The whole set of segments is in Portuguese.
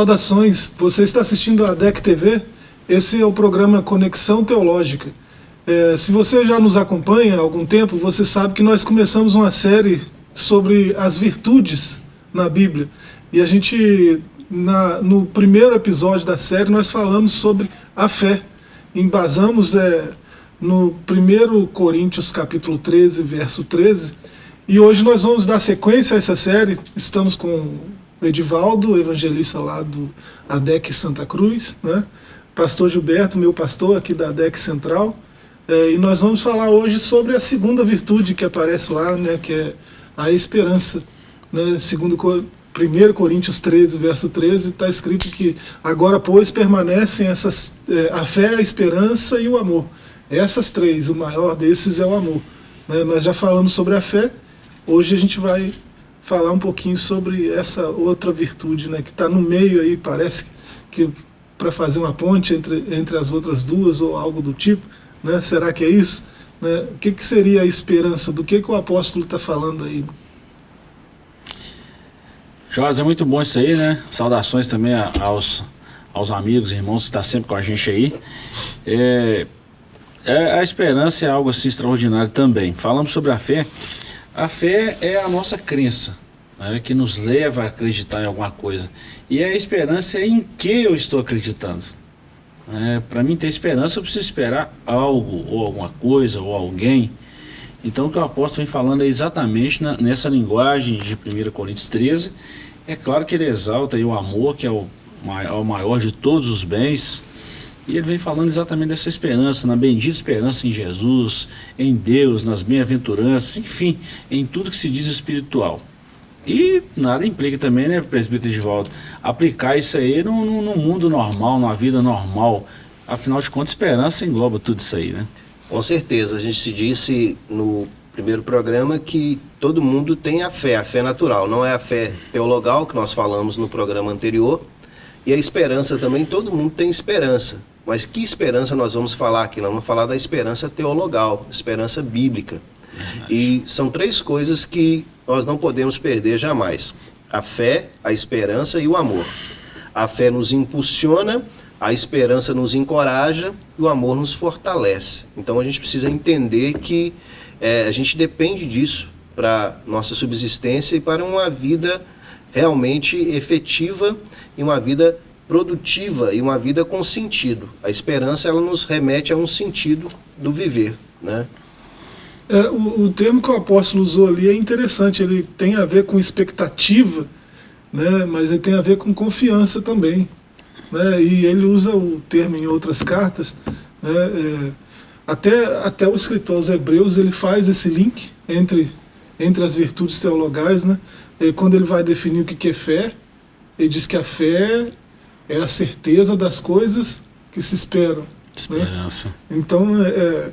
Saudações, você está assistindo a DEC TV? Esse é o programa Conexão Teológica. É, se você já nos acompanha há algum tempo, você sabe que nós começamos uma série sobre as virtudes na Bíblia. E a gente, na, no primeiro episódio da série, nós falamos sobre a fé. Embasamos é, no 1 Coríntios capítulo 13, verso 13. E hoje nós vamos dar sequência a essa série. Estamos com o Edivaldo, evangelista lá do ADEC Santa Cruz, né? pastor Gilberto, meu pastor aqui da ADEC Central, é, e nós vamos falar hoje sobre a segunda virtude que aparece lá, né, que é a esperança. Né? Segundo 1 Coríntios 13, verso 13, está escrito que agora, pois, permanecem essas, é, a fé, a esperança e o amor. Essas três, o maior desses é o amor. Né? Nós já falamos sobre a fé, hoje a gente vai falar um pouquinho sobre essa outra virtude, né, que está no meio aí, parece que para fazer uma ponte entre, entre as outras duas ou algo do tipo, né? será que é isso? Né? O que, que seria a esperança? Do que, que o apóstolo está falando aí? Jorge, é muito bom isso aí, né? Saudações também aos, aos amigos, irmãos que estão tá sempre com a gente aí. É, é, a esperança é algo assim extraordinário também. Falamos sobre a fé. A fé é a nossa crença, né, que nos leva a acreditar em alguma coisa. E a esperança é em que eu estou acreditando. É, Para mim ter esperança, eu preciso esperar algo, ou alguma coisa, ou alguém. Então o que o apóstolo vem falando é exatamente na, nessa linguagem de 1 Coríntios 13. É claro que ele exalta o amor, que é o maior, o maior de todos os bens, e ele vem falando exatamente dessa esperança, na bendita esperança em Jesus, em Deus, nas bem-aventuranças, enfim, em tudo que se diz espiritual. E nada implica também, né, presbítero de volta, aplicar isso aí no, no, no, mundo normal, na vida normal. Afinal de contas, esperança engloba tudo isso aí, né? Com certeza. A gente se disse no primeiro programa que todo mundo tem a fé, a fé natural. Não é a fé teologal, que nós falamos no programa anterior. E a esperança também, todo mundo tem esperança. Mas que esperança nós vamos falar aqui? Nós vamos falar da esperança teologal, esperança bíblica. E são três coisas que nós não podemos perder jamais: a fé, a esperança e o amor. A fé nos impulsiona, a esperança nos encoraja e o amor nos fortalece. Então a gente precisa entender que é, a gente depende disso para nossa subsistência e para uma vida realmente efetiva e uma vida produtiva e uma vida com sentido. A esperança ela nos remete a um sentido do viver, né? É, o, o, termo que o apóstolo usou ali é interessante, ele tem a ver com expectativa, né, mas ele tem a ver com confiança também. Né, e ele usa o termo em outras cartas, né, é, até, até o escritor aos Hebreus ele faz esse link entre, entre as virtudes teologais, né, quando ele vai definir o que é fé, ele diz que a fé é a certeza das coisas que se esperam. Né? Esperança. Né? Então, é,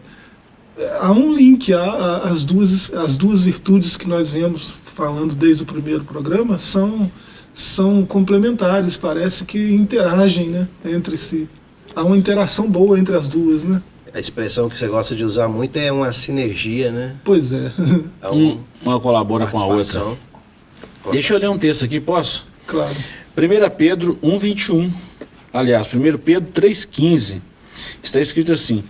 é, há um link, há, as, duas, as duas virtudes que nós vemos falando desde o primeiro programa são, são complementares, parece que interagem né, entre si. Há uma interação boa entre as duas, né? A expressão que você gosta de usar muito é uma sinergia, né? Pois é. é um, uma colabora com a outra. Deixa eu ler um texto aqui, posso? Claro. 1 Pedro 1,21, aliás, 1 Pedro 3,15, está escrito assim,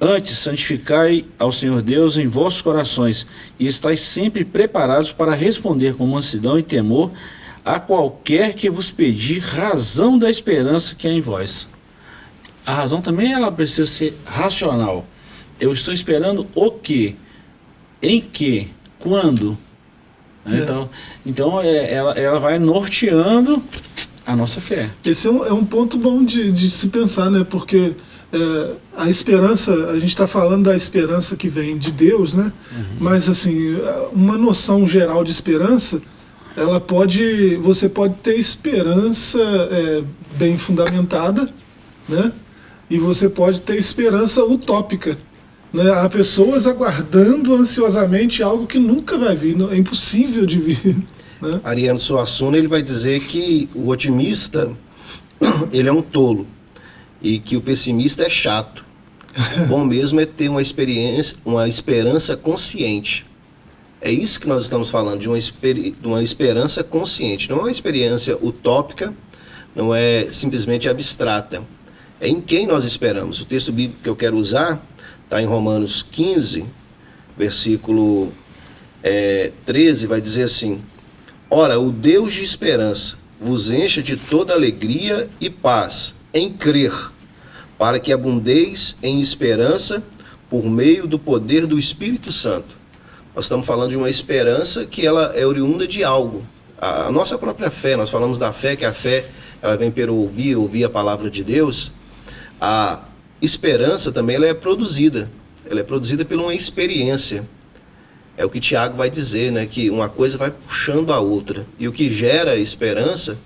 Antes, santificai ao Senhor Deus em vossos corações, e estáis sempre preparados para responder com mansidão e temor a qualquer que vos pedir razão da esperança que há em vós. A razão também ela precisa ser racional. Eu estou esperando o quê? Em que? Quando? Né? É. Então, então é, ela, ela vai norteando a nossa fé. Esse é um, é um ponto bom de, de se pensar, né? Porque é, a esperança, a gente está falando da esperança que vem de Deus, né? Uhum. Mas assim, uma noção geral de esperança, ela pode, você pode ter esperança é, bem fundamentada, né? E você pode ter esperança utópica. Né? Há pessoas aguardando ansiosamente algo que nunca vai vir, é impossível de vir. Né? Ariano Suassuna ele vai dizer que o otimista ele é um tolo e que o pessimista é chato. Bom mesmo é ter uma experiência, uma esperança consciente. É isso que nós estamos falando, de uma, de uma esperança consciente. Não é uma experiência utópica, não é simplesmente abstrata. É em quem nós esperamos. O texto bíblico que eu quero usar está em Romanos 15, versículo é, 13, vai dizer assim: Ora, o Deus de esperança vos encha de toda alegria e paz em crer, para que abundeis em esperança por meio do poder do Espírito Santo. Nós estamos falando de uma esperança que ela é oriunda de algo. A nossa própria fé, nós falamos da fé, que a fé ela vem pelo ouvir, ouvir a palavra de Deus. A esperança também ela é produzida. Ela é produzida por uma experiência. É o que Tiago vai dizer, né? Que uma coisa vai puxando a outra. E o que gera esperança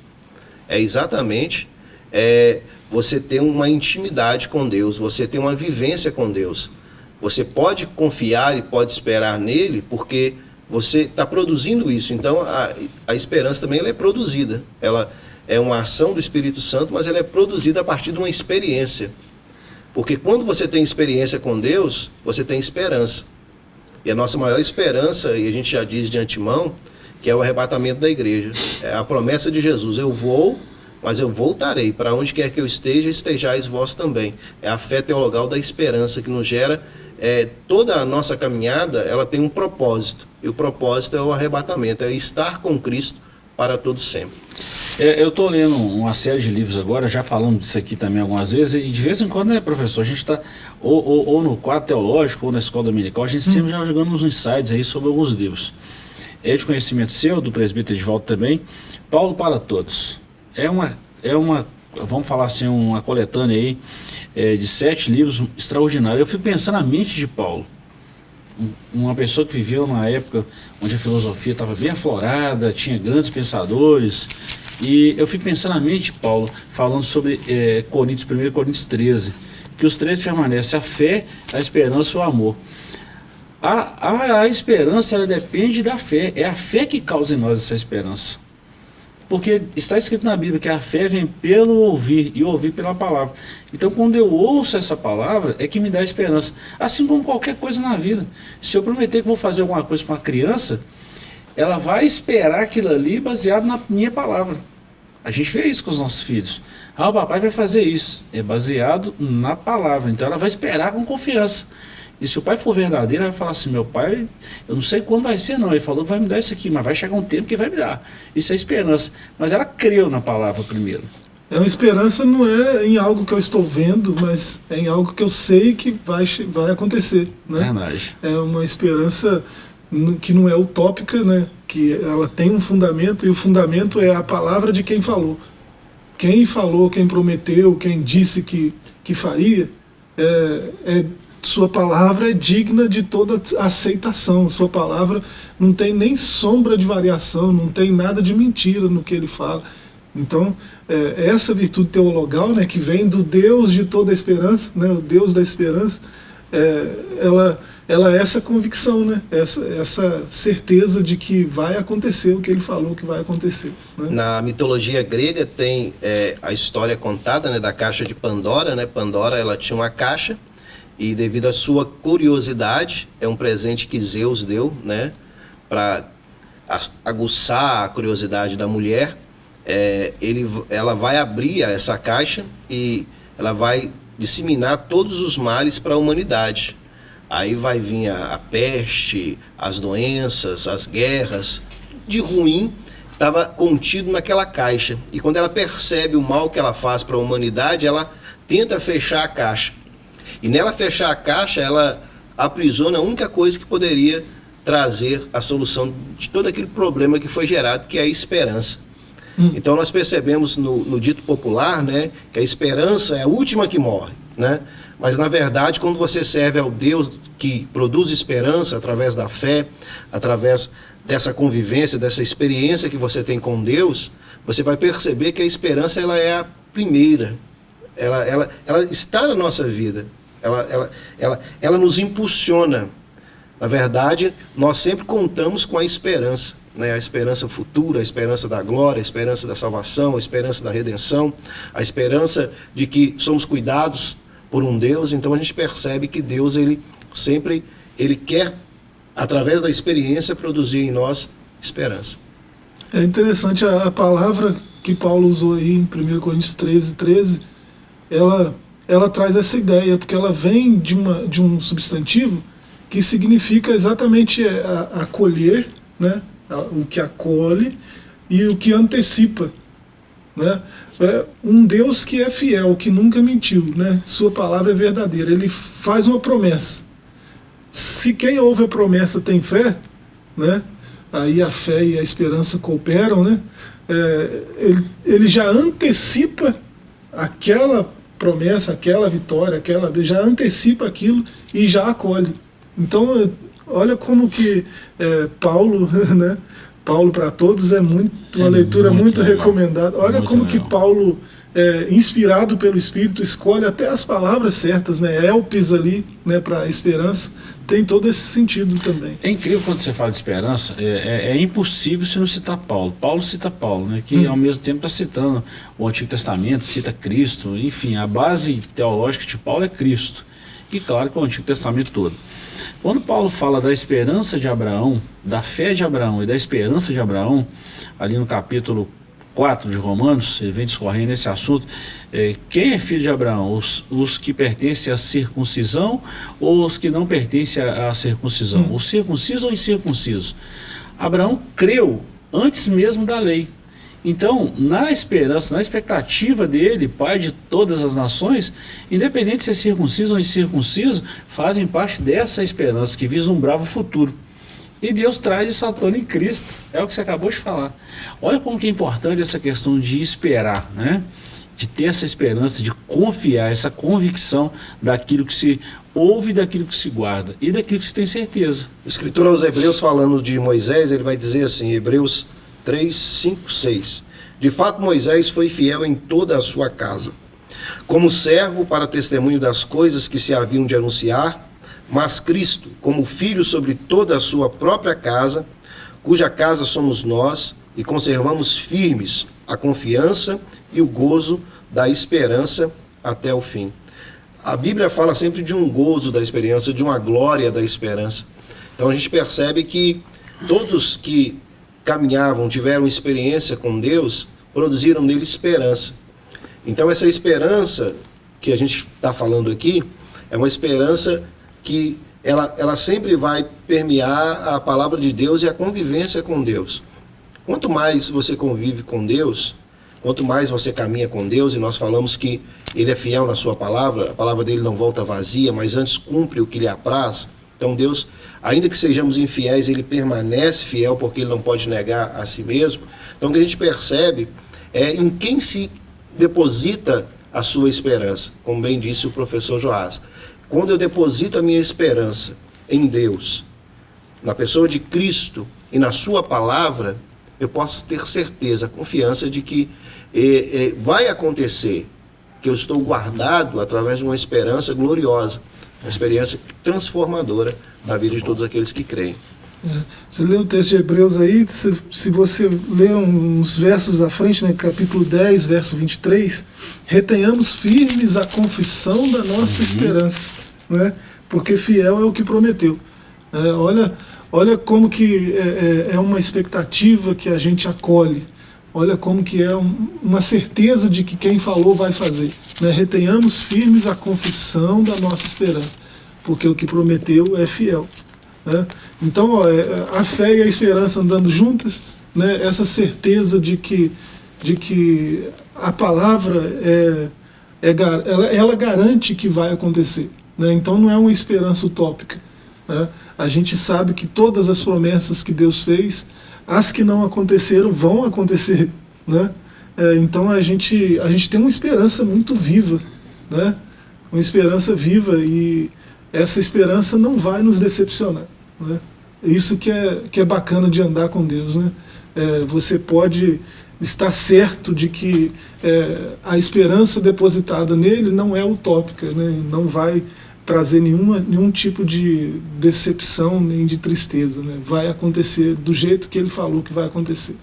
é exatamente é, você ter uma intimidade com Deus, você ter uma vivência com Deus. Você pode confiar e pode esperar nele, porque você está produzindo isso. Então, a, a esperança também é produzida. Ela é uma ação do Espírito Santo, mas ela é produzida a partir de uma experiência. Porque quando você tem experiência com Deus, você tem esperança. E a nossa maior esperança, e a gente já diz de antemão, que é o arrebatamento da igreja. É a promessa de Jesus: eu vou, mas eu voltarei. Para onde quer que eu esteja, estejais vós também. É a fé teologal da esperança que nos gera é, toda a nossa caminhada ela tem um propósito. E o propósito é o arrebatamento, é estar com Cristo para todo sempre. É, eu estou lendo uma série de livros agora, já falando disso aqui também algumas vezes, e de vez em quando, né, professor, a gente está ou, ou, ou, no quadro teológico ou na escola dominical, a gente hum. sempre já jogando uns insights aí sobre alguns livros. É de conhecimento seu, do presbítero volta também, Paulo para Todos. É uma, é uma vamos falar assim, uma coletânea aí é, de sete livros extraordinários. Eu fico pensando na mente de Paulo. Uma pessoa que viveu numa época onde a filosofia estava bem aflorada, tinha grandes pensadores. E eu fico pensando na mente Paulo, falando sobre é, Coríntios 1 e Coríntios 13, que os três permanecem, a fé, a esperança e o amor. A, a, a esperança ela depende da fé, é a fé que causa em nós essa esperança. Porque está escrito na Bíblia que a fé vem pelo ouvir e ouvir pela palavra. Então, quando eu ouço essa palavra, é que me dá esperança. Assim como qualquer coisa na vida. Se eu prometer que vou fazer alguma coisa para uma criança, ela vai esperar aquilo ali baseado na minha palavra. A gente vê isso com os nossos filhos. Ah, o papai vai fazer isso. É baseado na palavra. Então, ela vai esperar com confiança. E se o pai for verdadeiro, ele vai falar assim, meu pai, eu não sei quando vai ser não, ele falou que vai me dar isso aqui, mas vai chegar um tempo que vai me dar. Isso é esperança. Mas ela creu na palavra primeiro. É uma esperança não é em algo que eu estou vendo, mas é em algo que eu sei que vai, vai acontecer. Né? Verdade. É uma esperança que não é utópica, né? que ela tem um fundamento, e o fundamento é a palavra de quem falou. Quem falou, quem prometeu, quem disse que, que faria, é, é sua palavra é digna de toda aceitação. Sua palavra não tem nem sombra de variação, não tem nada de mentira no que ele fala. Então, é, essa virtude teologal, né, que vem do Deus de toda a esperança, né, o Deus da esperança, é, ela, ela é essa convicção, né, essa, essa certeza de que vai acontecer o que ele falou que vai acontecer. Né? Na mitologia grega tem é, a história contada né, da caixa de Pandora. Né? Pandora ela tinha uma caixa e devido à sua curiosidade, é um presente que Zeus deu, né, para aguçar a curiosidade da mulher. É, ele, ela vai abrir essa caixa e ela vai disseminar todos os males para a humanidade. Aí vai vir a, a peste, as doenças, as guerras, de ruim estava contido naquela caixa. E quando ela percebe o mal que ela faz para a humanidade, ela tenta fechar a caixa. E nela fechar a caixa, ela aprisiona a única coisa que poderia trazer a solução de todo aquele problema que foi gerado, que é a esperança. Hum. Então nós percebemos no, no, dito popular, né, que a esperança é a última que morre, né? Mas na verdade, quando você serve ao Deus que produz esperança através da fé, através dessa convivência, dessa experiência que você tem com Deus, você vai perceber que a esperança ela é a primeira, ela, ela, ela está na nossa vida. Ela, ela, ela, ela nos impulsiona. Na verdade, nós sempre contamos com a esperança. Né? A esperança futura, a esperança da glória, a esperança da salvação, a esperança da redenção, a esperança de que somos cuidados por um Deus. Então a gente percebe que Deus ele sempre ele quer, através da experiência, produzir em nós esperança. É interessante a, palavra que Paulo usou aí em 1 Coríntios 13, 13, ela, ela traz essa ideia, porque ela vem de, uma, de um substantivo que significa exatamente acolher, né? o que acolhe e o que antecipa. Né? É um Deus que é fiel, que nunca mentiu, né? sua palavra é verdadeira, ele faz uma promessa. Se quem ouve a promessa tem fé, né? aí a fé e a esperança cooperam, né? É, ele, ele já antecipa aquela promessa, aquela vitória, aquela já antecipa aquilo e já acolhe. Então, olha como que é, Paulo, né? Paulo para todos é muito uma é leitura muito, muito recomendada. Olha muito como legal. que Paulo, é, inspirado pelo Espírito, escolhe até as palavras certas, né? Elpis ali, né? Para esperança tem todo esse sentido também. É incrível quando você fala de esperança, é, é, é impossível se não citar Paulo. Paulo cita Paulo, né? Que hum. ao mesmo tempo está citando o Antigo Testamento, cita Cristo, enfim, a base teológica de Paulo é Cristo. E claro que o Antigo Testamento todo. Quando Paulo fala da esperança de Abraão, da fé de Abraão e da esperança de Abraão, ali no capítulo 4 de Romanos, ele vem discorrendo nesse assunto, é, quem é filho de Abraão? Os, os que pertencem à circuncisão ou os que não pertencem à, à circuncisão? Hum. Os circuncisos ou incircuncisos? Abraão creu antes mesmo da lei. Então, na esperança, na expectativa dele, pai de todas as nações, independente se é circunciso ou incircunciso, fazem parte dessa esperança que vislumbrava o futuro. E Deus traz esse ator em Cristo, é o que você acabou de falar. Olha como que é importante essa questão de esperar, né? de ter essa esperança, de confiar, essa convicção daquilo que se ouve, daquilo que se guarda e daquilo que se tem certeza. O escritor aos Hebreus, falando de Moisés, ele vai dizer assim, Hebreus 3, 5, 6. De fato, Moisés foi fiel em toda a sua casa, como servo para testemunho das coisas que se haviam de anunciar, mas Cristo, como filho sobre toda a sua própria casa, cuja casa somos nós, e conservamos firmes a confiança e o gozo da esperança até o fim. A Bíblia fala sempre de um gozo da esperança, de uma glória da esperança. Então a gente percebe que todos que caminhavam, tiveram experiência com Deus, produziram nele esperança. Então, essa esperança que a gente está falando aqui é uma esperança que ela, ela sempre vai permear a palavra de Deus e a convivência com Deus. Quanto mais você convive com Deus, quanto mais você caminha com Deus, e nós falamos que Ele é fiel na Sua palavra, a palavra dele não volta vazia, mas antes cumpre o que lhe apraz. Então Deus, ainda que sejamos infiéis, Ele permanece fiel porque Ele não pode negar a si mesmo. Então o que a gente percebe é em quem se deposita a sua esperança, como bem disse o professor Joás. Quando eu deposito a minha esperança em Deus, na pessoa de Cristo e na sua palavra, eu posso ter certeza, confiança de que eh, eh, vai acontecer, que eu estou guardado através de uma esperança gloriosa uma experiência transformadora na vida de todos aqueles que creem. É. Você lê o texto de Hebreus aí, se, se você lê uns versos à frente, né, capítulo 10, verso 23, retenhamos firmes a confissão da nossa uhum. esperança, né, porque fiel é o que prometeu. É, olha, olha como que é, é, é, uma expectativa que a gente acolhe, olha como que é um, uma certeza de que quem falou vai fazer. Né? Retenhamos firmes a confissão da nossa esperança, porque o que prometeu é fiel. Né? Então, ó, é, a fé e a esperança andando juntas, né? essa certeza de que, de que a palavra é, é ela, ela garante que vai acontecer. Né? Então, não é uma esperança utópica. Né? A gente sabe que todas as promessas que Deus fez, as que não aconteceram, vão acontecer. Né? É, então a gente, a gente tem uma esperança muito viva, né? uma esperança viva e essa esperança não vai nos decepcionar. Né? Isso que é, que é bacana de andar com Deus. Né? É, você pode estar certo de que é, a esperança depositada nele não é utópica, né? não vai trazer nenhuma, nenhum tipo de decepção nem de tristeza. Né? Vai acontecer do jeito que ele falou que vai acontecer.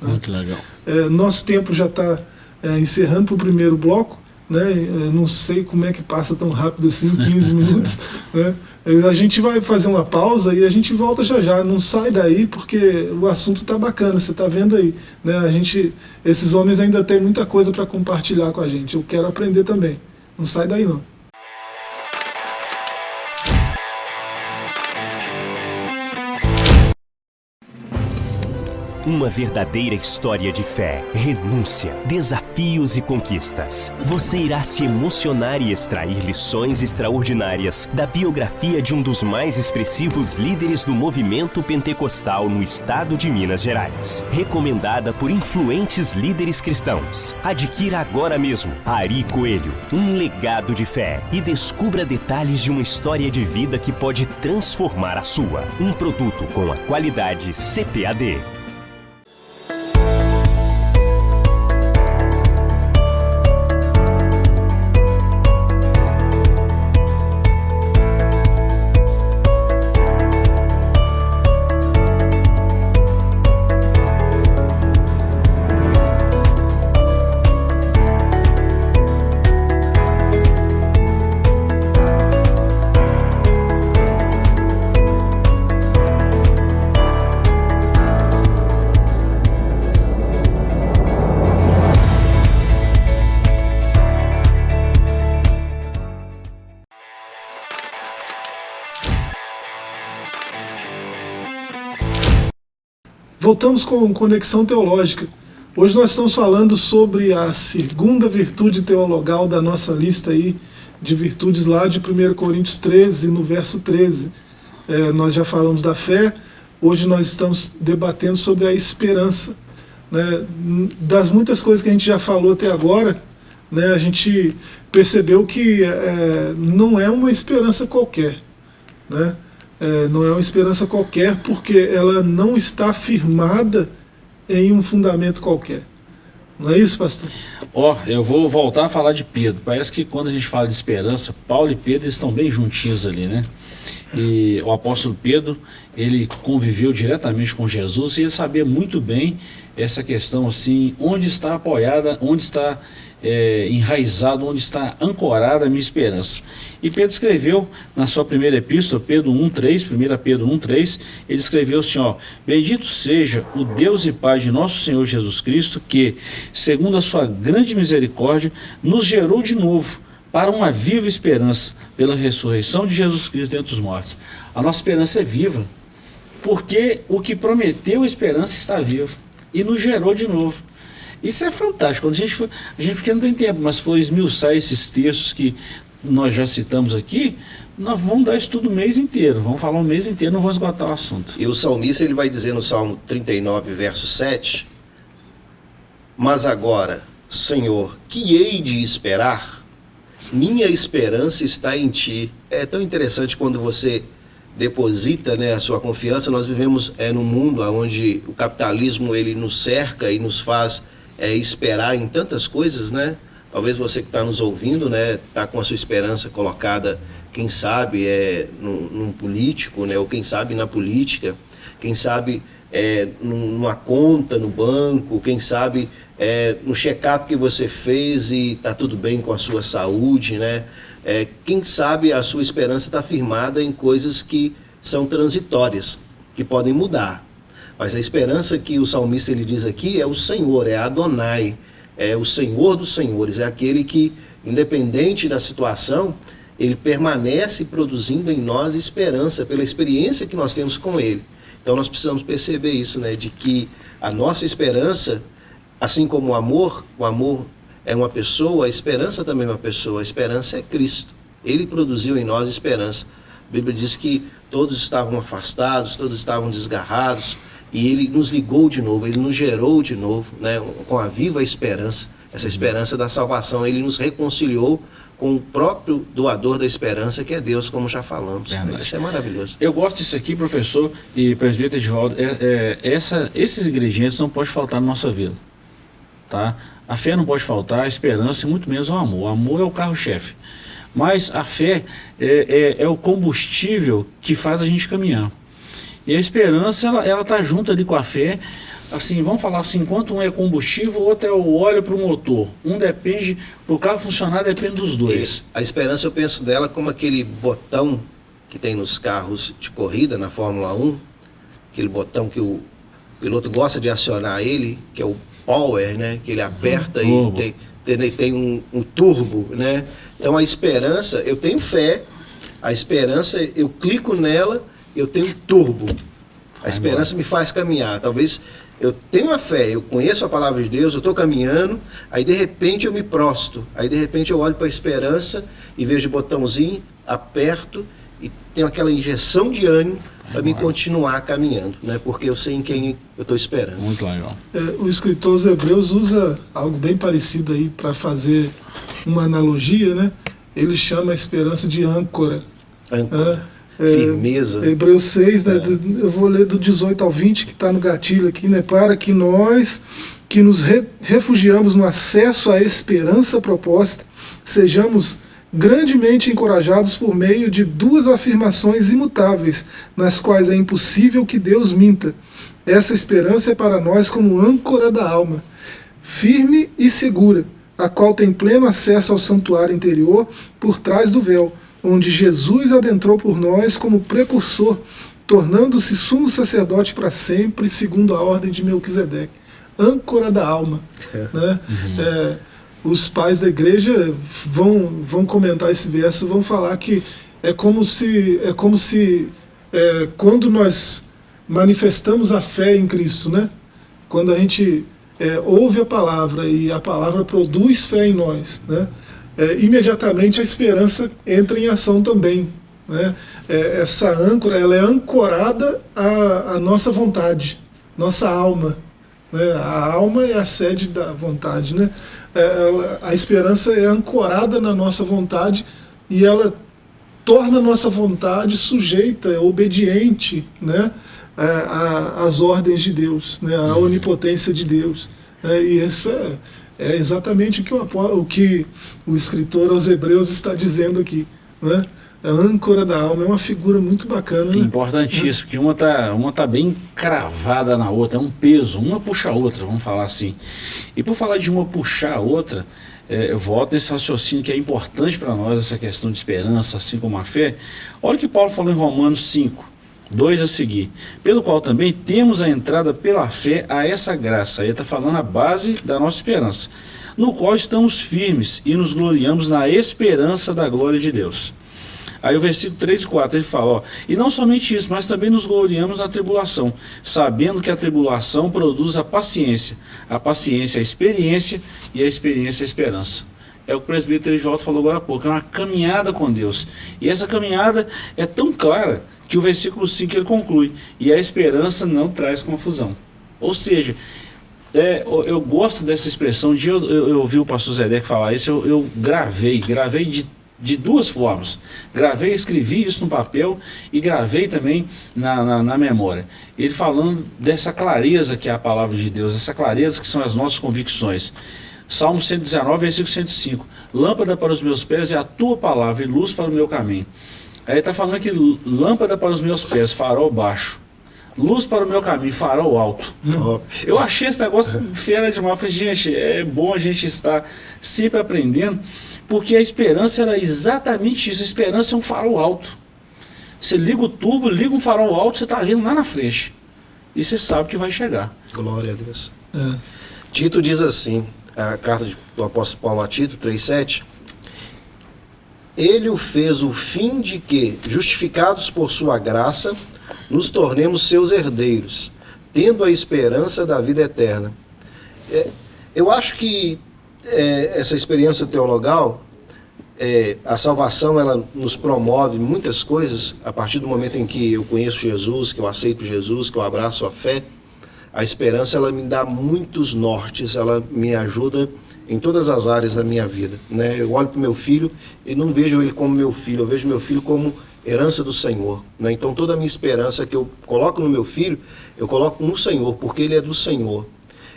Muito legal. É, nosso tempo já está é, encerrando para o primeiro bloco. Né? Eu não sei como é que passa tão rápido assim, 15 minutos. né? A gente vai fazer uma pausa e a gente volta já já. Não sai daí porque o assunto está bacana, você está vendo aí. Né? A gente, esses homens ainda têm muita coisa para compartilhar com a gente. Eu quero aprender também. Não sai daí não. Uma verdadeira história de fé, renúncia, desafios e conquistas. Você irá se emocionar e extrair lições extraordinárias da biografia de um dos mais expressivos líderes do movimento pentecostal no estado de Minas Gerais. Recomendada por influentes líderes cristãos. Adquira agora mesmo Ari Coelho, um legado de fé e descubra detalhes de uma história de vida que pode transformar a sua. Um produto com a qualidade CPAD. Voltamos com Conexão Teológica. Hoje nós estamos falando sobre a segunda virtude teologal da nossa lista aí de virtudes lá de 1 Coríntios 13, no verso 13. É, nós já falamos da fé, hoje nós estamos debatendo sobre a esperança. Né? Das muitas coisas que a gente já falou até agora, né, a gente percebeu que é, não é uma esperança qualquer. Né? É, não é uma esperança qualquer, porque ela não está firmada em um fundamento qualquer. Não é isso, pastor? Ó, oh, eu vou voltar a falar de Pedro. Parece que quando a gente fala de esperança, Paulo e Pedro estão bem juntinhos ali, né? E o apóstolo Pedro, ele conviveu diretamente com Jesus e ele sabia muito bem essa questão assim, onde está apoiada, onde está é, enraizado, onde está ancorada a minha esperança. E Pedro escreveu na sua primeira epístola, Pedro 1,3, 1 Pedro 1,3, ele escreveu assim, ó, Bendito seja o Deus e Pai de nosso Senhor Jesus Cristo, que, segundo a sua grande misericórdia, nos gerou de novo para uma viva esperança, pela ressurreição de Jesus Cristo dentre os mortos. A nossa esperança é viva, porque o que prometeu a esperança está vivo e nos gerou de novo. Isso é fantástico. Quando a gente, foi, a gente porque não tem tempo, mas foi esmiuçar esses textos que nós já citamos aqui, nós vamos dar isso tudo o mês inteiro. Vamos falar o mês inteiro, não vamos esgotar o assunto. E o salmista ele vai dizer no Salmo 39, verso 7, Mas agora, Senhor, que hei de esperar? Minha esperança está em Ti. É tão interessante quando você deposita né, a sua confiança. Nós vivemos é, num mundo onde o capitalismo ele nos cerca e nos faz é, esperar em tantas coisas, né? Talvez você que está nos ouvindo, né, está com a sua esperança colocada, quem sabe, é, num, num, político, né, ou quem sabe na política, quem sabe é, numa conta no banco, quem sabe é, no check-up que você fez e está tudo bem com a sua saúde, né? É, quem sabe a sua esperança está firmada em coisas que são transitórias, que podem mudar. Mas a esperança que o salmista ele diz aqui é o Senhor, é Adonai, é o Senhor dos senhores, é aquele que, independente da situação, ele permanece produzindo em nós esperança pela experiência que nós temos com ele. Então nós precisamos perceber isso, né, de que a nossa esperança, assim como o amor, o amor é uma pessoa, a esperança também é uma pessoa, a esperança é Cristo. Ele produziu em nós esperança. A Bíblia diz que todos estavam afastados, todos estavam desgarrados, e ele nos ligou de novo, ele nos gerou de novo, né, com a viva esperança, essa uhum. esperança da salvação. Ele nos reconciliou com o próprio doador da esperança, que é Deus, como já falamos. Isso é maravilhoso. Eu gosto disso aqui, professor e presbítero Edvaldo. É, é, essa, esses ingredientes não podem faltar na nossa vida. Tá? A fé não pode faltar, a esperança e muito menos o amor. O amor é o carro-chefe. Mas a fé é, é, é o combustível que faz a gente caminhar. E a esperança, ela, ela tá junto ali com a fé. Assim, vamos falar assim, enquanto um é combustível, o outro é o óleo para o motor. Um depende, para o carro funcionar, depende dos dois. E a esperança, eu penso dela como aquele botão que tem nos carros de corrida na Fórmula 1, aquele botão que o piloto gosta de acionar ele, que é o power, né? Que ele aperta e tem, tem, tem um, um turbo, né? Então a esperança, eu tenho fé, a esperança, eu clico nela, eu tenho turbo. A esperança me faz caminhar. Talvez eu tenho a fé, eu conheço a palavra de Deus, eu estou caminhando, aí de repente eu me prosto, aí de repente eu olho para a esperança e vejo o botãozinho, aperto e tenho aquela injeção de ânimo para me continuar caminhando, né? porque eu sei em quem eu estou esperando. Muito legal. É, o escritor os Hebreus usa algo bem parecido aí para fazer uma analogia, né? Ele chama a esperança de âncora. Âncora. É, é Firmeza. Hebreus 6, né, é. eu vou ler do 18 ao 20, que está no gatilho aqui, né? Para que nós que nos re refugiamos no acesso à esperança proposta, sejamos grandemente encorajados por meio de duas afirmações imutáveis, nas quais é impossível que Deus minta. Essa esperança é para nós como âncora da alma, firme e segura, a qual tem pleno acesso ao santuário interior por trás do véu, onde Jesus adentrou por nós como precursor, tornando-se sumo sacerdote para sempre, segundo a ordem de Melquisedeque. Âncora da alma. É. Né? Uhum. É, os pais da igreja vão, vão comentar esse verso, vão falar que é como se, é como se é, quando nós manifestamos a fé em Cristo, né? quando a gente é, ouve a palavra e a palavra produz fé em nós, né? É, imediatamente a esperança entra em ação também. Né? É, essa âncora ela é ancorada à, à nossa vontade, nossa alma. Né? A alma é a sede da vontade. Né? É, a esperança é ancorada na nossa vontade e ela torna a nossa vontade sujeita, obediente né, é, às ordens de Deus, né, à uhum. onipotência de Deus. É, e essa é exatamente o que o, o que o escritor aos Hebreus está dizendo aqui. Né? a âncora da alma é uma figura muito bacana. Né? Importantíssimo, porque uma está uma tá bem cravada na outra, é um peso, uma puxa a outra, vamos falar assim. E por falar de uma puxar a outra, é, eu volto nesse raciocínio que é importante para nós, essa questão de esperança, assim como a fé. Olha o que Paulo falou em Romanos 5, 2 a seguir. Pelo qual também temos a entrada pela fé a essa graça. Aí está falando a base da nossa esperança. No qual estamos firmes e nos gloriamos na esperança da glória de Deus. Aí o versículo 3 e 4 ele fala, ó, e não somente isso, mas também nos gloriamos na tribulação, sabendo que a tribulação produz a paciência, a paciência a experiência e a experiência a esperança. É o que o presbítero Edivaldo falou agora há pouco, é uma caminhada com Deus. E essa caminhada é tão clara que o versículo 5 ele conclui, e a esperança não traz confusão. Ou seja, é, eu gosto dessa expressão, de eu, eu, eu ouvi o pastor Zedek falar isso, eu, eu gravei, gravei de de duas formas. Gravei, escrevi isso no papel e gravei também na, na, na, memória. Ele falando dessa clareza que é a palavra de Deus, essa clareza que são as nossas convicções. Salmo 119, versículo 105. Lâmpada para os meus pés é a tua palavra e luz para o meu caminho. Aí está falando que lâmpada para os meus pés, farol baixo. Luz para o meu caminho, farol alto. Eu achei esse negócio fera demais. falei, gente, é bom a gente estar sempre aprendendo porque a esperança era exatamente isso. A esperança é um farol alto. Você liga o turbo, liga um farol alto, você está vendo lá na frente. E você sabe que vai chegar. Glória a Deus. É. Tito diz assim, a carta do apóstolo Paulo a Tito 3,7 Ele o fez o fim de que, justificados por sua graça, nos tornemos seus herdeiros, tendo a esperança da vida eterna. É, eu acho que é, essa experiência teologal, é, a salvação ela nos promove muitas coisas a partir do momento em que eu conheço Jesus, que eu aceito Jesus, que eu abraço a fé. A esperança ela me dá muitos nortes, ela me ajuda em todas as áreas da minha vida. Né? Eu olho para o meu filho e não vejo ele como meu filho, eu vejo meu filho como herança do Senhor. Né? Então toda a minha esperança que eu coloco no meu filho, eu coloco no Senhor, porque ele é do Senhor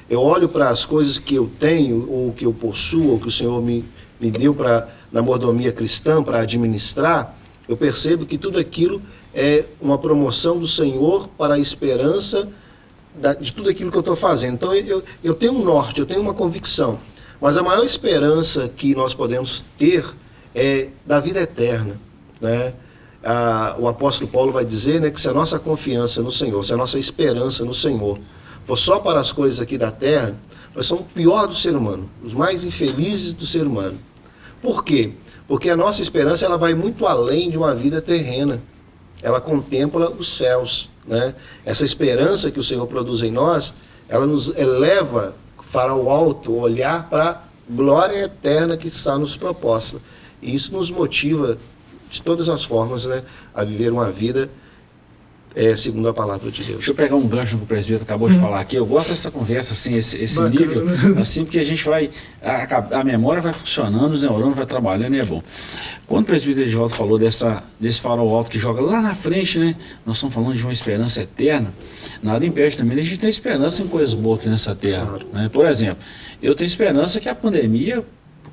eu olho para as coisas que eu tenho, ou que eu possuo, ou que o Senhor me, me deu para na mordomia cristã para administrar, eu percebo que tudo aquilo é uma promoção do Senhor para a esperança da, de tudo aquilo que eu estou fazendo. Então eu, eu tenho um norte, eu tenho uma convicção. Mas a maior esperança que nós podemos ter é da vida eterna. Né? ah, o apóstolo Paulo vai dizer né, que se a nossa confiança no Senhor, se a nossa esperança no Senhor for só para as coisas aqui da terra, nós somos o pior do ser humano, os mais infelizes do ser humano. Por quê? Porque a nossa esperança ela vai muito além de uma vida terrena. Ela contempla os céus. Né? Essa esperança que o Senhor produz em nós, ela nos eleva para o alto, olhar para a glória eterna que está nos proposta. E isso nos motiva de todas as formas né, a viver uma vida é, segundo a palavra de Deus. Deixa eu pegar um gancho que o presbítero acabou de falar aqui. Eu gosto dessa conversa, assim, esse, esse nível, assim, porque a gente vai, a, a, memória vai funcionando, os neurônios vai trabalhando e é bom. Quando o presbítero de volta falou dessa, desse farol alto que joga lá na frente, né? Nós estamos falando de uma esperança eterna. Nada impede também a gente ter esperança em coisas boas aqui nessa terra. Claro. Né? Por exemplo, eu tenho esperança que a pandemia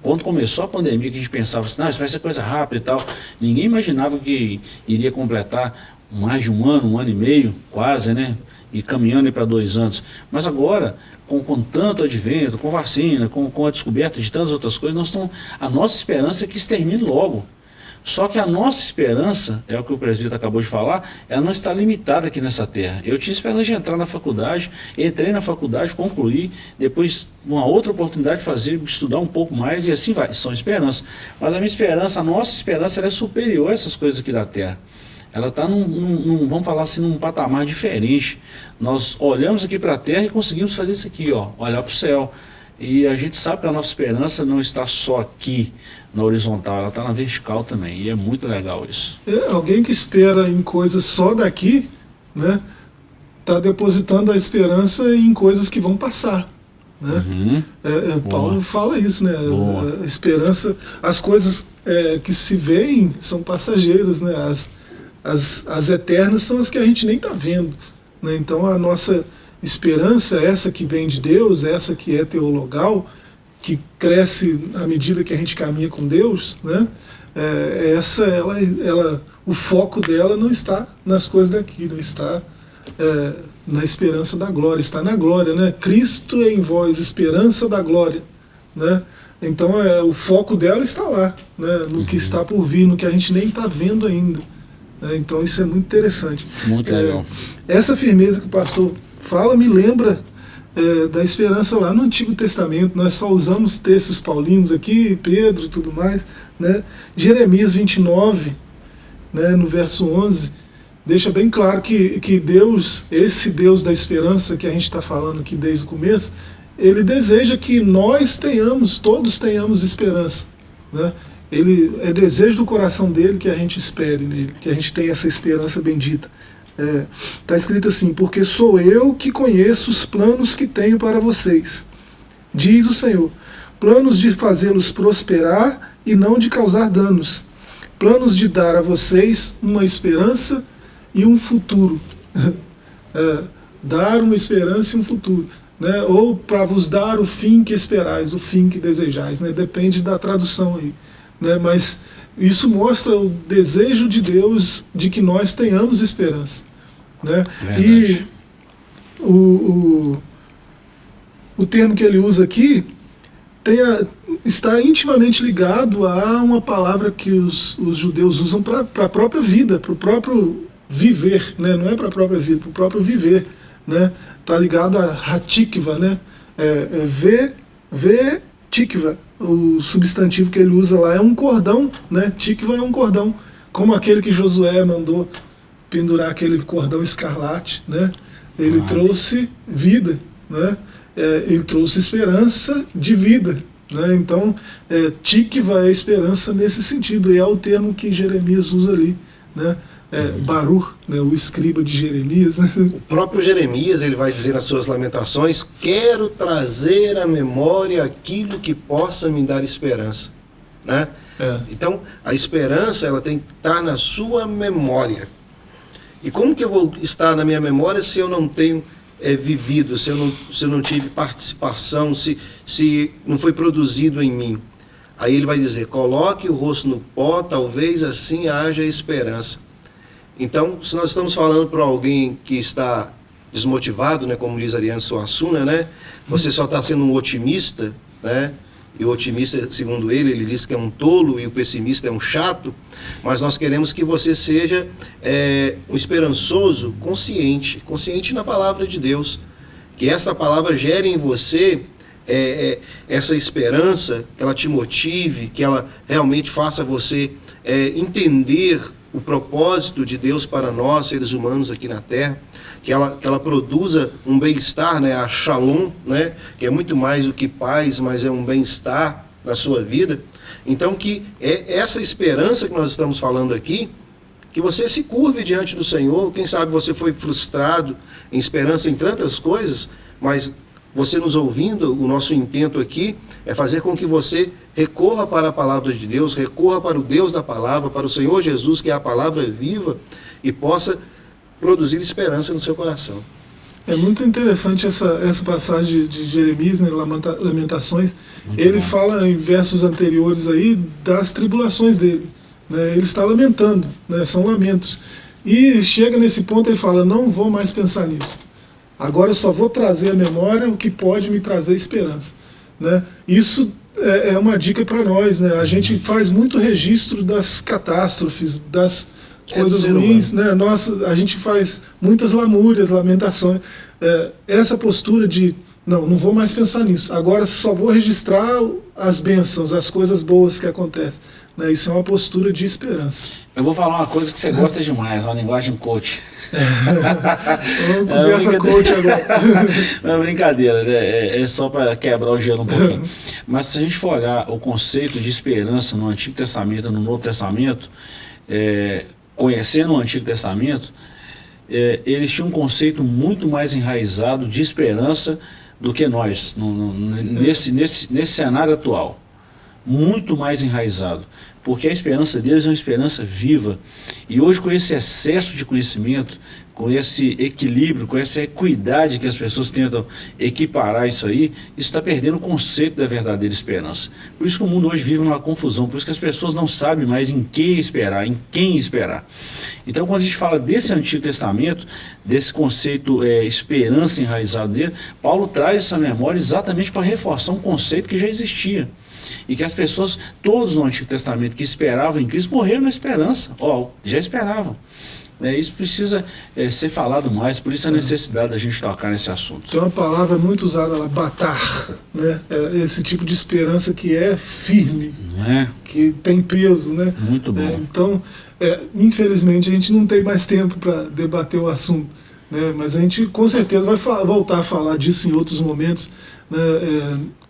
quando começou a pandemia, que a gente pensava assim, não, isso vai ser coisa rápida e tal, ninguém imaginava que iria completar mais de um ano, um ano e meio, quase, né? E caminhando para dois anos. Mas agora, com, com tanto advento, com vacina, com, com a descoberta de tantas outras coisas, nós estamos, a nossa esperança é que isso termine logo. Só que a nossa esperança, é o que o presbítero acabou de falar, ela não está limitada aqui nessa terra. Eu tinha esperança de entrar na faculdade, entrei na faculdade, concluí, depois uma outra oportunidade de fazer, estudar um pouco mais e assim vai. São esperanças. Mas a minha esperança, a nossa esperança, é superior a essas coisas aqui da terra ela está num, num, num, vamos falar assim, num patamar diferente. Nós olhamos aqui para a Terra e conseguimos fazer isso aqui, ó, olhar para o céu. E a gente sabe que a nossa esperança não está só aqui, na horizontal, ela está na vertical também. E é muito legal isso. É, alguém que espera em coisas só daqui, né, está depositando a esperança em coisas que vão passar. Né? Uhum. É, é, Paulo fala isso, né? A, a esperança, as coisas é, que se veem são passageiras, né? As, as, as eternas são as que a gente nem está vendo. Né? Então a nossa esperança, essa que vem de Deus, essa que é teologal, que cresce à medida que a gente caminha com Deus, né? É, essa, ela, ela, o foco dela não está nas coisas daqui, não está é, na esperança da glória, está na glória, né? Cristo é em vós, esperança da glória, né? Então é, o foco dela está lá, né? no que uhum. está por vir, no que a gente nem está vendo ainda. Né? Então isso é muito interessante. Muito legal. É, essa firmeza que o pastor fala me lembra é, da esperança lá no Antigo Testamento. Nós só usamos textos paulinos aqui, Pedro e tudo mais. Né? Jeremias 29, né, no verso 11, deixa bem claro que, que Deus, esse Deus da esperança que a gente está falando aqui desde o começo, ele deseja que nós tenhamos, todos tenhamos esperança. Né? Ele é desejo do coração dele que a gente espere nele, que a gente tenha essa esperança bendita. Está é, tá escrito assim, porque sou eu que conheço os planos que tenho para vocês, diz o Senhor, planos de fazê-los prosperar e não de causar danos, planos de dar a vocês uma esperança e um futuro. é, dar uma esperança e um futuro. Né? Ou para vos dar o fim que esperais, o fim que desejais. Né? Depende da tradução aí né? mas isso mostra o desejo de Deus de que nós tenhamos esperança. Né? E o, o, o termo que ele usa aqui a, está intimamente ligado a uma palavra que os, os judeus usam para a própria vida, para o próprio viver, né? não é para a própria vida, para o próprio viver. Né? Está ligado a hatikva, né? é, é ver tikva, o substantivo que ele usa lá é um cordão, né? Tikva é um cordão, como aquele que Josué mandou pendurar aquele cordão escarlate, né? Ele trouxe vida, né? É, ele trouxe esperança de vida, né? Então, é, tikva é esperança nesse sentido, e é o termo que Jeremias usa ali, né? É, Baruch, né, o escriba de Jeremias. O próprio Jeremias ele vai dizer nas suas lamentações: Quero trazer à memória aquilo que possa me dar esperança. Né? É. Então, a esperança ela tem que estar na sua memória. E como que eu vou estar na minha memória se eu não tenho é, vivido, se eu, não, se eu não tive participação, se, se não foi produzido em mim? Aí ele vai dizer: coloque o rosto no pó, talvez assim haja esperança. Então, se nós estamos falando para alguém que está desmotivado, né, como diz Ariane Suassuna, né, você só está sendo um otimista, né, e o otimista, segundo ele, ele diz que é um tolo e o pessimista é um chato, mas nós queremos que você seja é, um esperançoso, consciente, consciente na palavra de Deus, que essa palavra gere em você é, é, essa esperança, que ela te motive, que ela realmente faça você é, entender o propósito de Deus para nós, seres humanos aqui na Terra, que ela, que ela produza um bem-estar, né, a shalom, né, que é muito mais do que paz, mas é um bem-estar na sua vida. Então, que é essa esperança que nós estamos falando aqui, que você se curve diante do Senhor. Quem sabe você foi frustrado em esperança em tantas coisas, mas você nos ouvindo, o nosso intento aqui é fazer com que você recorra para a palavra de Deus, recorra para o Deus da palavra, para o Senhor Jesus, que é a palavra viva, e possa produzir esperança no seu coração. É muito interessante essa, essa passagem de Jeremias, né, Lamentações. Muito ele bom. fala em versos anteriores aí das tribulações dele. Né, ele está lamentando, né, são lamentos. E chega nesse ponto ele fala, não vou mais pensar nisso. Agora eu só vou trazer à memória o que pode me trazer esperança. Né? Isso é, é uma dica para nós. Né? A gente faz muito registro das catástrofes, das é coisas ruins. Né? Nossa, a gente faz muitas lamúrias, lamentações. É, essa postura de, não, não vou mais pensar nisso. Agora só vou registrar as bênçãos, as coisas boas que acontecem. Né? Isso é uma postura de esperança. Eu vou falar uma coisa que você gosta demais, uma linguagem coach. Vamos conversa é coach agora. Não é brincadeira, né? é, é só para quebrar o gelo um pouquinho. Mas se a gente for olhar o conceito de esperança no Antigo Testamento e no Novo Testamento, é, conhecendo o Antigo Testamento, é, eles tinham um conceito muito mais enraizado de esperança do que nós, no, no, nesse, nesse, nesse cenário atual. Muito mais enraizado porque a esperança deles é uma esperança viva. E hoje, com esse excesso de conhecimento, com esse equilíbrio, com essa equidade que as pessoas tentam equiparar isso aí, está perdendo o conceito da verdadeira esperança. Por isso que o mundo hoje vive numa confusão, por isso que as pessoas não sabem mais em que esperar, em quem esperar. Então, quando a gente fala desse Antigo Testamento, desse conceito é, esperança enraizado nele, Paulo traz essa memória exatamente para reforçar um conceito que já existia e que as pessoas, todos no Antigo Testamento que esperavam em Cristo, morreram na esperança, ó, já esperavam. É, isso precisa é, ser falado mais, por isso a necessidade da gente tocar nesse assunto. Tem uma palavra muito usada lá, batar, né? É esse tipo de esperança que é firme, é. que tem peso. Né? Muito bom. É, então, é, infelizmente, a gente não tem mais tempo para debater o assunto, né? mas a gente com certeza vai voltar a falar disso em outros momentos. Né?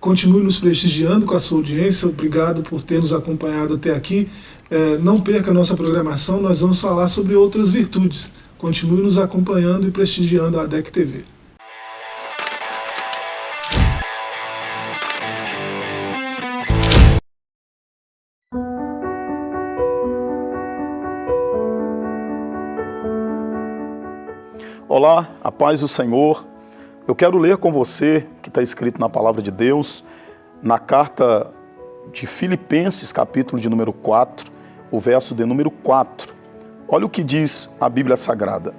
Continue nos prestigiando com a sua audiência, obrigado por ter nos acompanhado até aqui. É, não perca a nossa programação, nós vamos falar sobre outras virtudes. Continue nos acompanhando e prestigiando a ADEC TV. Olá, a paz do Senhor. Eu quero ler com você, que está escrito na Palavra de Deus, na carta de Filipenses, capítulo de número 4, o verso de número 4. Olha o que diz a Bíblia Sagrada.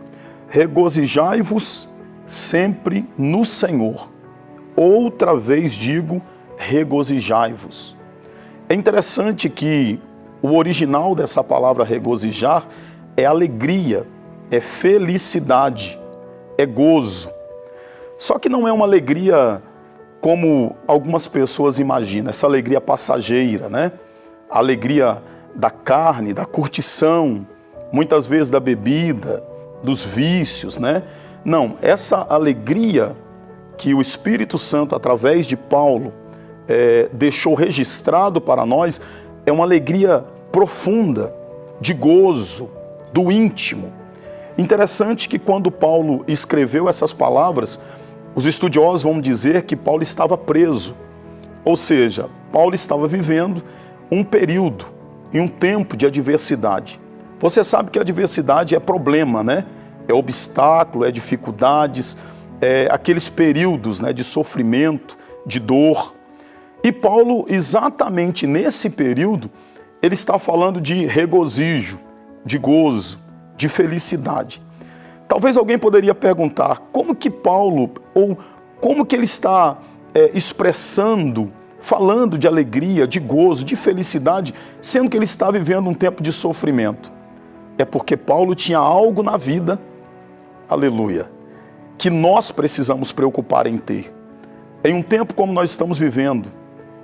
Regozijai-vos sempre no Senhor. Outra vez digo, regozijai-vos. É interessante que o original dessa palavra regozijar é alegria, é felicidade, é gozo. Só que não é uma alegria como algumas pessoas imaginam, essa alegria passageira, né? A alegria da carne, da curtição, muitas vezes da bebida, dos vícios, né? Não, essa alegria que o Espírito Santo, através de Paulo, é, deixou registrado para nós, é uma alegria profunda, de gozo, do íntimo. Interessante que quando Paulo escreveu essas palavras, os estudiosos vão dizer que Paulo estava preso, ou seja, Paulo estava vivendo um período e um tempo de adversidade. Você sabe que a adversidade é problema, né? É obstáculo, é dificuldades, é aqueles períodos né, de sofrimento, de dor. E Paulo, exatamente nesse período, ele está falando de regozijo, de gozo, de felicidade. Talvez alguém poderia perguntar como que Paulo, ou como que ele está é, expressando falando de alegria, de gozo, de felicidade, sendo que ele está vivendo um tempo de sofrimento? É porque Paulo tinha algo na vida, aleluia, que nós precisamos preocupar em ter. Em um tempo como nós estamos vivendo,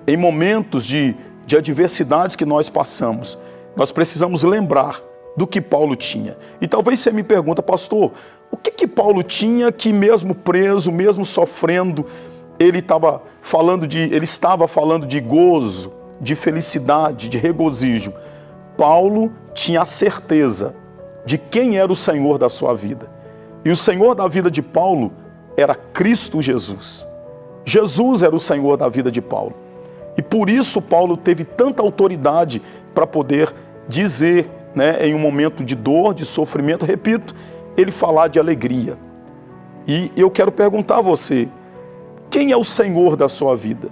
em momentos de, de adversidades que nós passamos, nós precisamos lembrar do que Paulo tinha. E talvez você me pergunta, pastor, o que que Paulo tinha que mesmo preso, mesmo sofrendo, ele estava falando de, ele estava falando de gozo, de felicidade, de regozijo. Paulo tinha a certeza de quem era o Senhor da sua vida. E o Senhor da vida de Paulo era Cristo Jesus. Jesus era o Senhor da vida de Paulo. E por isso Paulo teve tanta autoridade para poder dizer, né, em um momento de dor, de sofrimento, repito, ele falar de alegria. E eu quero perguntar a você, quem é o Senhor da sua vida?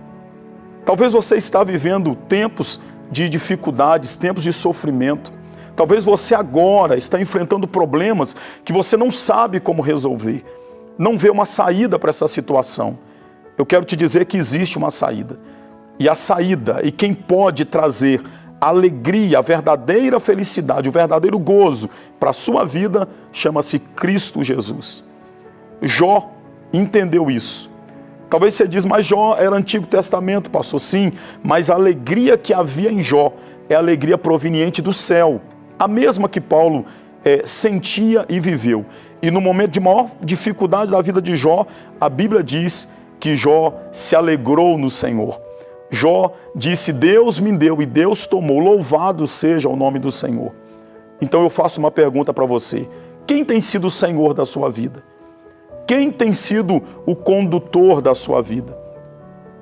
Talvez você está vivendo tempos de dificuldades, tempos de sofrimento. Talvez você agora está enfrentando problemas que você não sabe como resolver. Não vê uma saída para essa situação. Eu quero te dizer que existe uma saída. E a saída, e quem pode trazer alegria, a verdadeira felicidade, o verdadeiro gozo para a sua vida, chama-se Cristo Jesus. Jó entendeu isso. Talvez você diz, mas Jó era Antigo Testamento, passou sim, mas a alegria que havia em Jó é alegria proveniente do céu, a mesma que Paulo é, sentia e viveu. E no momento de maior dificuldade da vida de Jó, a Bíblia diz que Jó se alegrou no Senhor. Jó disse: Deus me deu e Deus tomou, louvado seja o nome do Senhor. Então eu faço uma pergunta para você: quem tem sido o Senhor da sua vida? Quem tem sido o condutor da sua vida?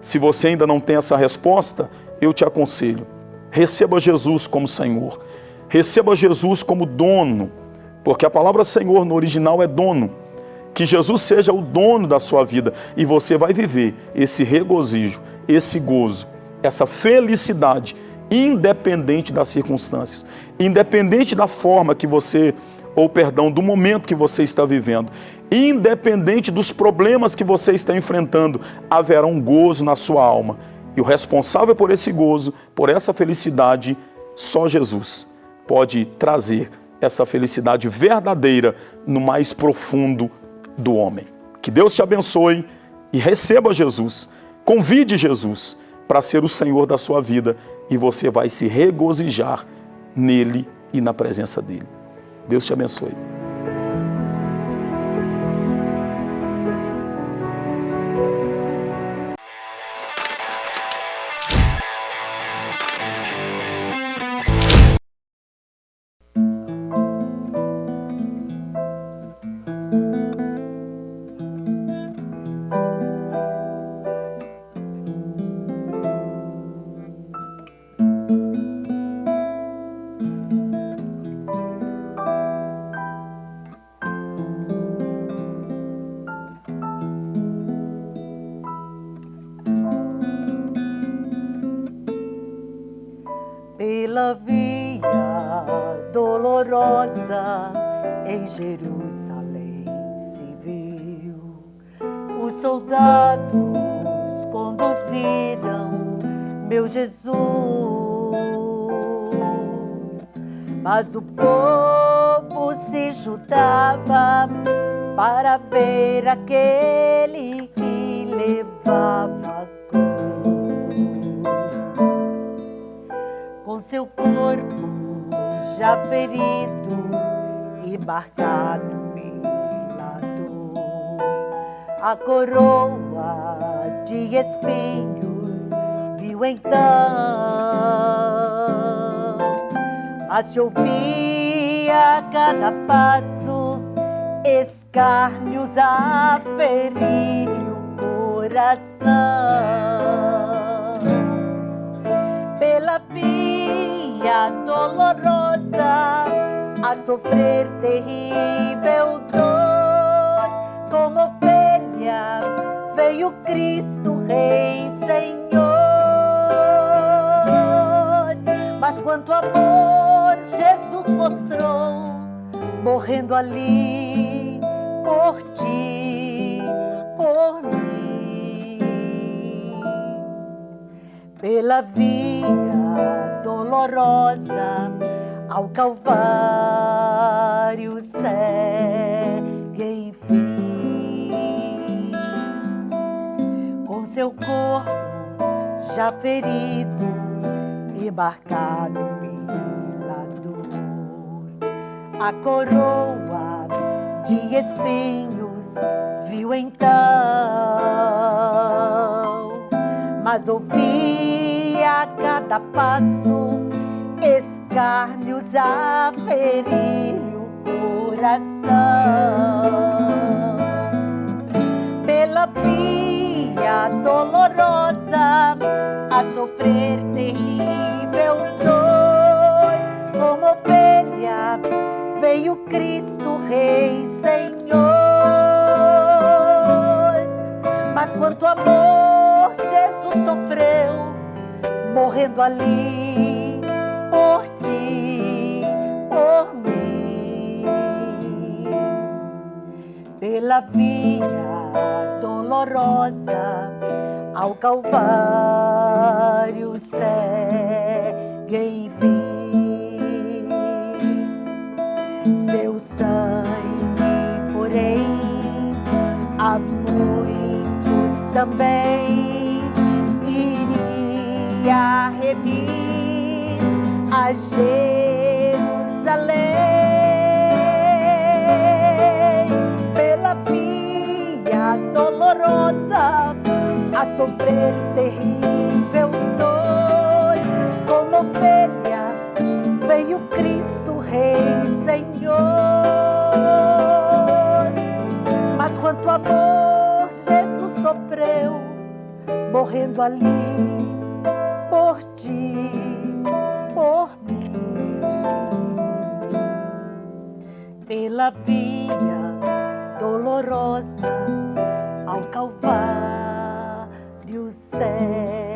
Se você ainda não tem essa resposta, eu te aconselho: receba Jesus como Senhor, receba Jesus como dono, porque a palavra Senhor no original é dono. Que Jesus seja o dono da sua vida e você vai viver esse regozijo, esse gozo, essa felicidade, independente das circunstâncias, independente da forma que você, ou perdão, do momento que você está vivendo, independente dos problemas que você está enfrentando, haverá um gozo na sua alma. E o responsável por esse gozo, por essa felicidade, só Jesus pode trazer essa felicidade verdadeira no mais profundo do homem. Que Deus te abençoe e receba Jesus Convide Jesus para ser o Senhor da sua vida e você vai se regozijar nele e na presença dele. Deus te abençoe. Jerusalém se viu. Os soldados conduziram meu Jesus, mas o povo se juntava para ver aquele que levava seu corpo já ferido embarcado milado, a coroa de espinhos viu então, mas se ouvia a cada passo escárnios a ferir o coração. Pela via dolorosa a sofrer terrível dor. Como ovelha veio Cristo, Rei Senhor. Mas quanto amor Jesus mostrou, morrendo ali por ti, por mim. pela via dolorosa ao Calvário segue enfim com seu corpo já ferido e marcado pela dor a coroa de espinhos viu então mas a cada passo escárnios a ferir o coração. Pela via dolorosa a sofrer terrível dor, como ovelha veio Cristo Rei Senhor. Mas quanto amor Jesus sofreu, morrendo ali por ti, por mim, pela via dolorosa ao Calvário segue enfim. Seu sangue, porém, a muitos também iria remir a Jerusalém pela via dolorosa a sofrer terrível dor. Como ovelha veio Cristo Rei Senhor. Mas quanto amor Jesus sofreu morrendo ali por ti pela via dolorosa ao Calvário céu.